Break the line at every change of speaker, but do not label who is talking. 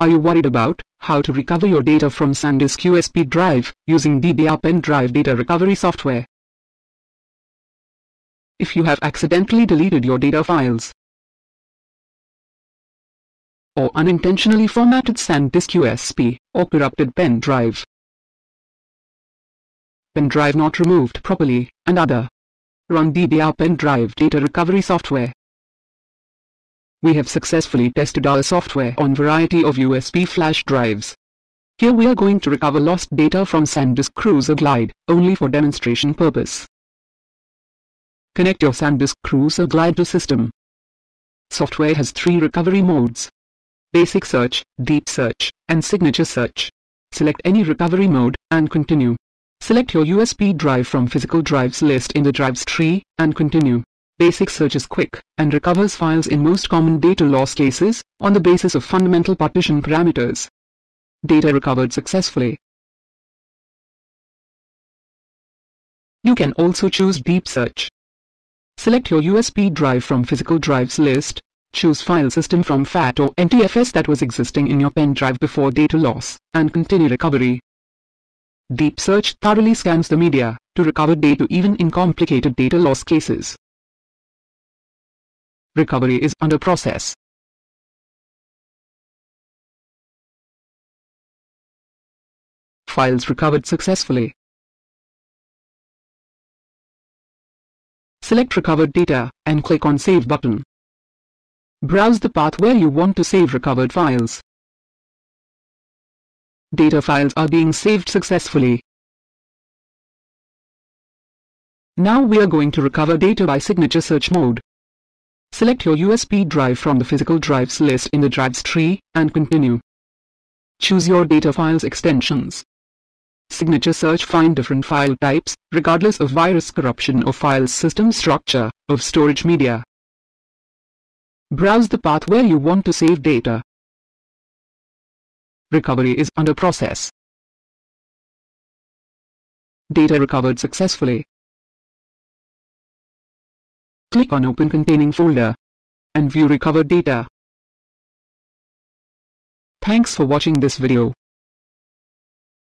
Are you worried about how to recover your data from SanDisk USB drive using DDR pen drive data recovery software? If you have accidentally deleted your data files or unintentionally formatted SanDisk USB or corrupted pen drive, pen drive not removed properly, and other run DDR pen drive data recovery software. We have successfully tested our software on variety of USB flash drives. Here we are going to recover lost data from SanDisk Cruzer Glide, only for demonstration purpose. Connect your SanDisk Cruzer Glide to system. Software has three recovery modes. Basic search, deep search, and signature search. Select any recovery mode, and continue. Select your USB drive from physical drives list in the drives tree, and continue. Basic search is quick, and recovers files in most common data loss cases, on the basis of fundamental partition parameters. Data recovered successfully. You can also choose Deep Search. Select your USB drive from Physical Drives list, choose File System from FAT or NTFS that was existing in your pen drive before data loss, and continue recovery. Deep Search thoroughly scans the media, to recover data even in complicated data loss cases. Recovery is under process. Files recovered successfully. Select recovered data and click on Save button. Browse the path where you want to save recovered files. Data files are being saved successfully. Now we are going to recover data by signature search mode. Select your USB drive from the physical drives list in the drives tree, and continue. Choose your data files extensions. Signature search find different file types, regardless of virus corruption or file system structure, of storage media. Browse the path where you want to save data. Recovery is under process. Data recovered successfully. Click on Open Containing folder and view recovered data. Thanks for watching this video.